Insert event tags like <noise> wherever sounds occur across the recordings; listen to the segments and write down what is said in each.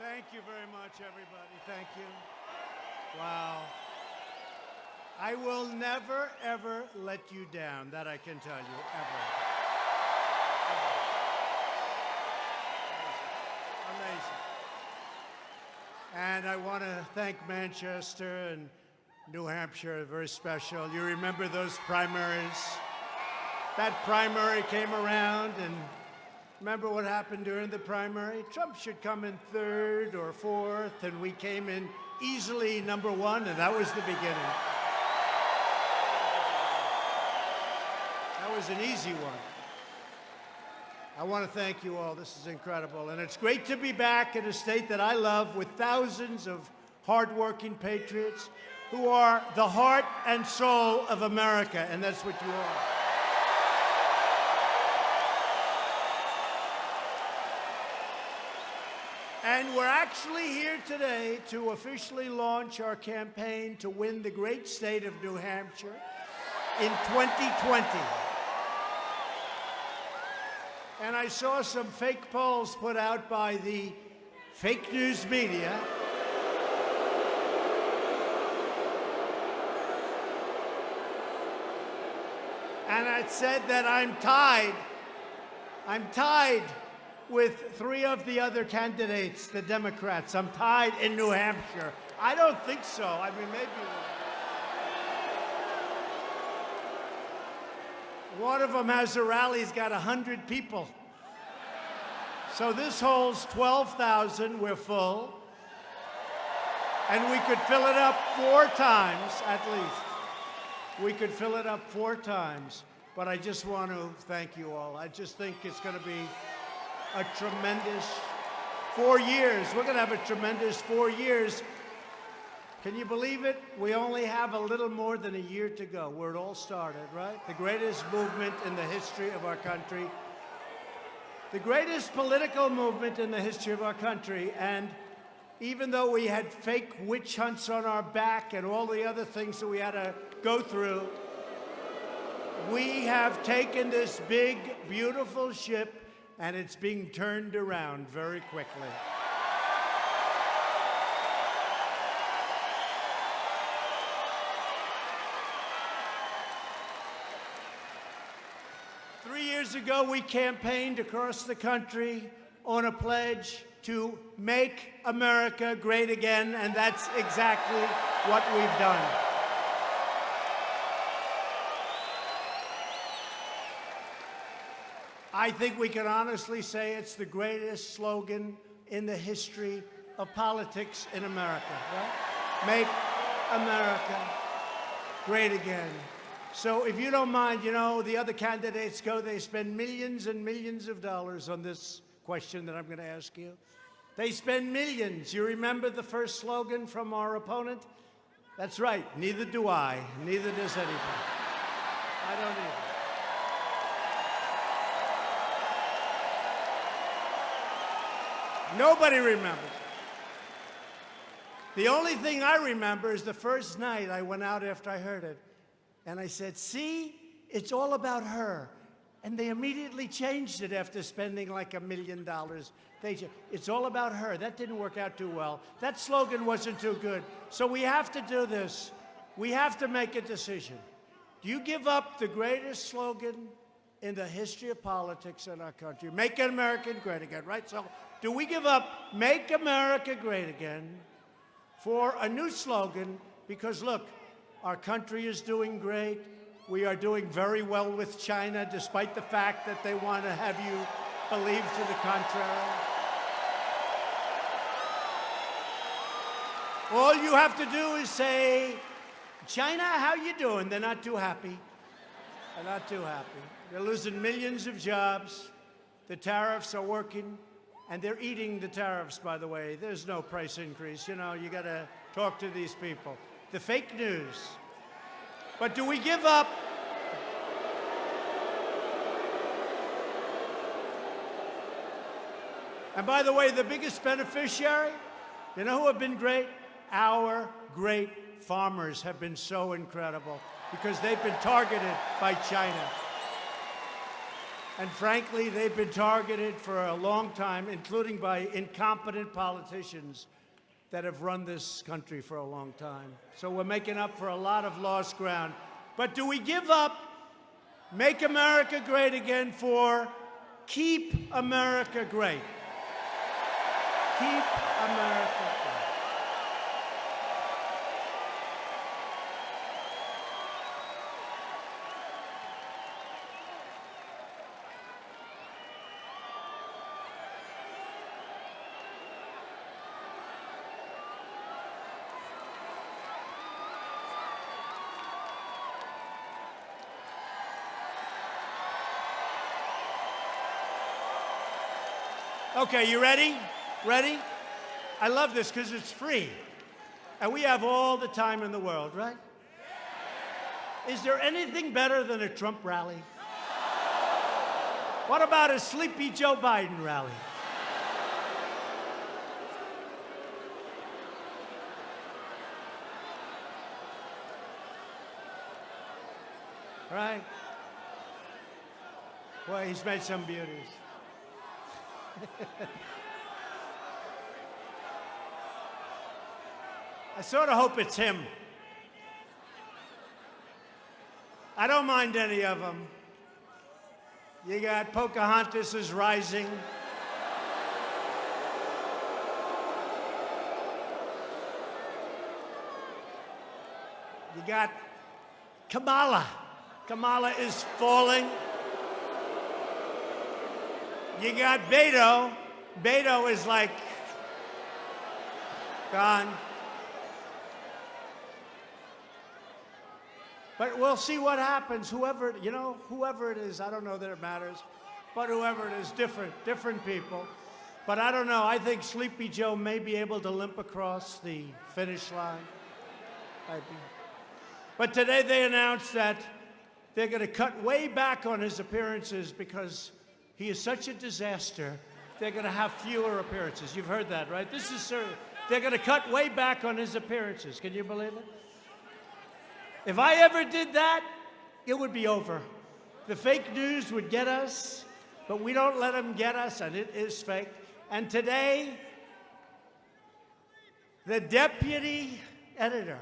Thank you very much, everybody. Thank you. Wow. I will never, ever let you down. That I can tell you, ever. Ever. Amazing. And I want to thank Manchester and New Hampshire, very special. You remember those primaries? That primary came around, and remember what happened during the primary? Trump should come in third or fourth, and we came in easily number one, and that was the beginning. That was an easy one. I want to thank you all. This is incredible. And it's great to be back in a state that I love with thousands of hardworking patriots who are the heart and soul of America, and that's what you are. And we're actually here today to officially launch our campaign to win the great state of New Hampshire in 2020. And I saw some fake polls put out by the fake news media. And it said that I'm tied. I'm tied with three of the other candidates, the Democrats. I'm tied in New Hampshire. I don't think so. I mean, maybe. One of them has a rally, he's got 100 people. So this holds 12,000, we're full. And we could fill it up four times at least. We could fill it up four times. But I just want to thank you all. I just think it's going to be a tremendous four years. We're going to have a tremendous four years. Can you believe it? We only have a little more than a year to go where it all started, right? The greatest movement in the history of our country. The greatest political movement in the history of our country. And even though we had fake witch hunts on our back and all the other things that we had to go through, we have taken this big, beautiful ship and it's being turned around very quickly. Three years ago, we campaigned across the country on a pledge to make America great again, and that's exactly what we've done. I think we can honestly say it's the greatest slogan in the history of politics in America, right? Make America great again. So if you don't mind, you know, the other candidates go, they spend millions and millions of dollars on this question that I'm going to ask you. They spend millions. You remember the first slogan from our opponent? That's right, neither do I, neither does anybody. I don't either. Nobody remembers. The only thing I remember is the first night I went out after I heard it, and I said, see, it's all about her. And they immediately changed it after spending like a million dollars. They it's all about her. That didn't work out too well. That slogan wasn't too good. So we have to do this. We have to make a decision. Do you give up the greatest slogan in the history of politics in our country? Make America great again, right? So do we give up Make America Great Again for a new slogan? Because look, our country is doing great. We are doing very well with China, despite the fact that they want to have you believe to the contrary. All you have to do is say, China, how you doing? They're not too happy. They're not too happy. They're losing millions of jobs. The tariffs are working. And they're eating the tariffs, by the way. There's no price increase. You know, you got to talk to these people. The fake news. But do we give up? And by the way, the biggest beneficiary, you know who have been great? Our great farmers have been so incredible because they've been targeted by China. And frankly, they've been targeted for a long time, including by incompetent politicians that have run this country for a long time. So we're making up for a lot of lost ground. But do we give up, make America great again for keep America great? Keep America great. Okay, you ready? Ready? I love this because it's free. And we have all the time in the world, right? Is there anything better than a Trump rally? What about a sleepy Joe Biden rally? Right? Well, he's made some beauties. I sort of hope it's him. I don't mind any of them. You got Pocahontas is rising. You got Kamala. Kamala is falling. You got Beto. Beto is like gone. But we'll see what happens. Whoever, you know, whoever it is, I don't know that it matters. But whoever it is, different, different people. But I don't know. I think Sleepy Joe may be able to limp across the finish line. But today they announced that they're going to cut way back on his appearances because he is such a disaster, they're going to have fewer appearances. You've heard that, right? This is serious. They're going to cut way back on his appearances. Can you believe it? If I ever did that, it would be over. The fake news would get us, but we don't let them get us, and it is fake. And today, the deputy editor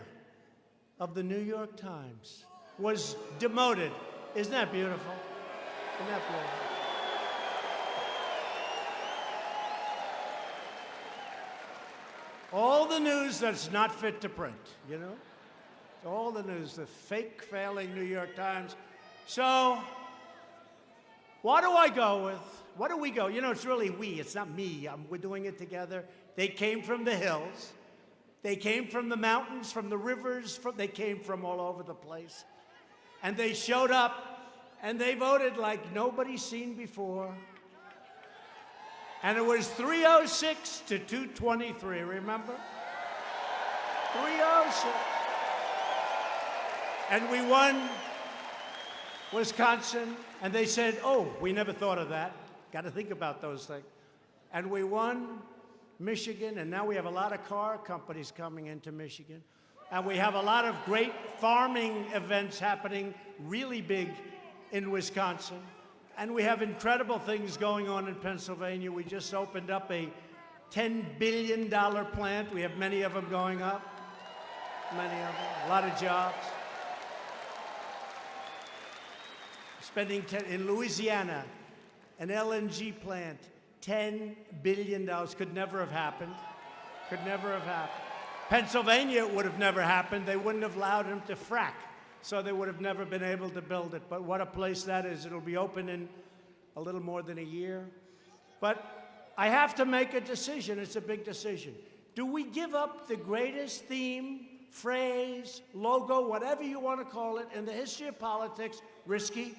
of the New York Times was demoted. Isn't that beautiful? Isn't that beautiful? All the news that's not fit to print, you know? All the news, the fake, failing New York Times. So, what do I go with? What do we go? You know, it's really we, it's not me. I'm, we're doing it together. They came from the hills. They came from the mountains, from the rivers, from, they came from all over the place. And they showed up and they voted like nobody's seen before. And it was 306 to 223, remember? 306. And we won Wisconsin, and they said, oh, we never thought of that. Got to think about those things. And we won Michigan, and now we have a lot of car companies coming into Michigan. And we have a lot of great farming events happening really big in Wisconsin. And we have incredible things going on in Pennsylvania. We just opened up a $10 billion plant. We have many of them going up. Many of them. A lot of jobs. Spending 10, in Louisiana, an LNG plant, $10 billion. Could never have happened. Could never have happened. Pennsylvania would have never happened. They wouldn't have allowed them to frack so they would have never been able to build it. But what a place that is. It'll be open in a little more than a year. But I have to make a decision. It's a big decision. Do we give up the greatest theme, phrase, logo, whatever you want to call it, in the history of politics, risky,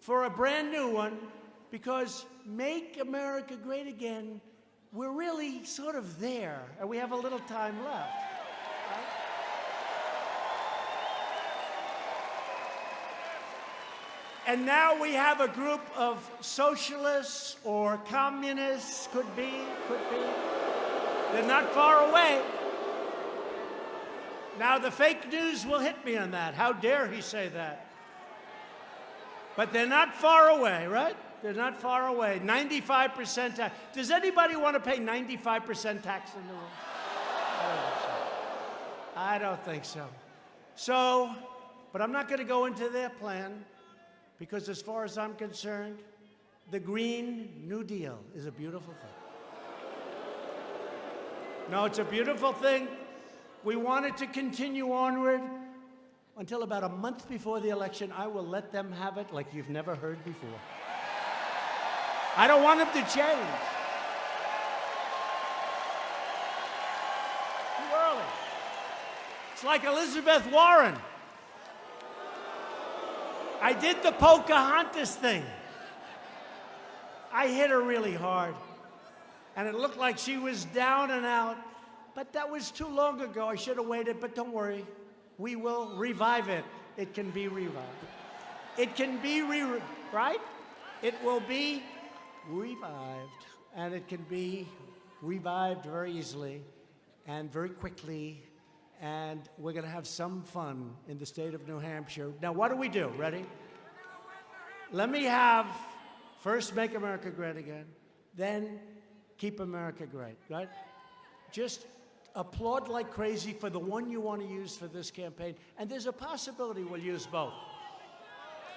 for a brand new one? Because make America great again, we're really sort of there, and we have a little time left. And now we have a group of socialists or communists, could be, could be. They're not far away. Now, the fake news will hit me on that. How dare he say that? But they're not far away, right? They're not far away. 95% tax. Does anybody want to pay 95% tax in the room? I don't think so. So, but I'm not going to go into their plan because, as far as I'm concerned, the Green New Deal is a beautiful thing. No, it's a beautiful thing. We want it to continue onward until about a month before the election. I will let them have it like you've never heard before. I don't want them to change. Too early. It's like Elizabeth Warren. I did the Pocahontas thing. I hit her really hard. And it looked like she was down and out. But that was too long ago. I should have waited, but don't worry. We will revive it. It can be revived. It can be re, right? It will be revived. And it can be revived very easily and very quickly. And we're going to have some fun in the state of New Hampshire. Now, what do we do? Ready? Let me have first make America great again, then keep America great, right? Just applaud like crazy for the one you want to use for this campaign. And there's a possibility we'll use both.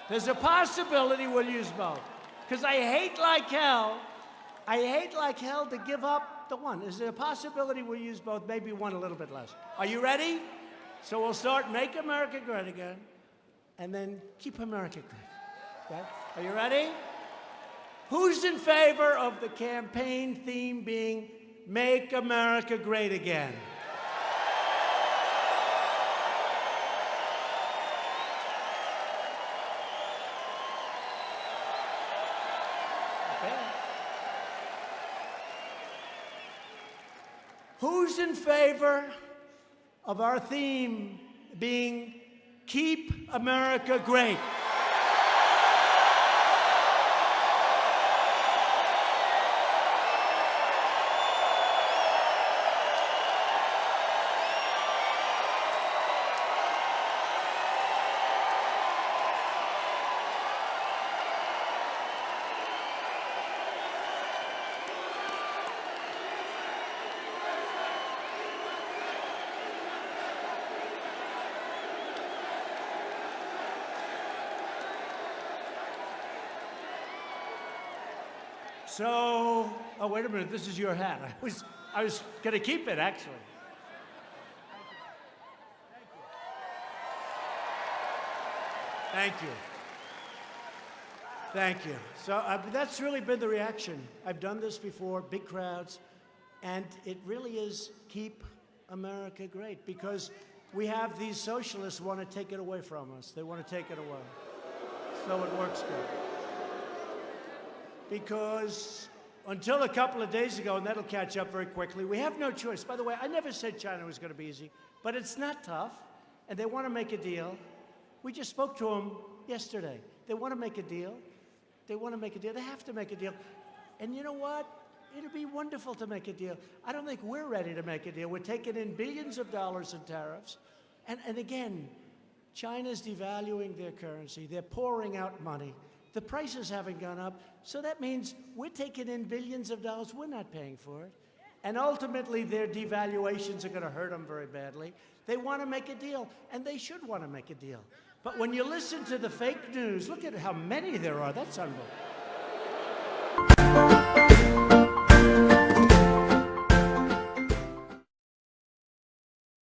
There's a possibility we'll use both. Because I hate like hell, I hate like hell to give up the one. Is there a possibility we'll use both? Maybe one a little bit less. Are you ready? So we'll start Make America Great Again, and then Keep America Great. Okay? Are you ready? Who's in favor of the campaign theme being Make America Great Again? Okay. Who's in favor of our theme being Keep America Great? So, oh, wait a minute, this is your hat. <laughs> I was, I was going to keep it, actually. Thank you. Thank you. Thank you. So uh, that's really been the reaction. I've done this before, big crowds, and it really is keep America great because we have these socialists want to take it away from us. They want to take it away. So it works good because until a couple of days ago, and that'll catch up very quickly, we have no choice. By the way, I never said China was going to be easy, but it's not tough, and they want to make a deal. We just spoke to them yesterday. They want to make a deal. They want to make a deal. They have to make a deal. And you know what? It'll be wonderful to make a deal. I don't think we're ready to make a deal. We're taking in billions of dollars in tariffs. And, and again, China's devaluing their currency. They're pouring out money. The prices haven't gone up, so that means we're taking in billions of dollars. We're not paying for it. And ultimately, their devaluations are going to hurt them very badly. They want to make a deal, and they should want to make a deal. But when you listen to the fake news, look at how many there are. That's unbelievable.